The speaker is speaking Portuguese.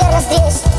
Deus, Deus.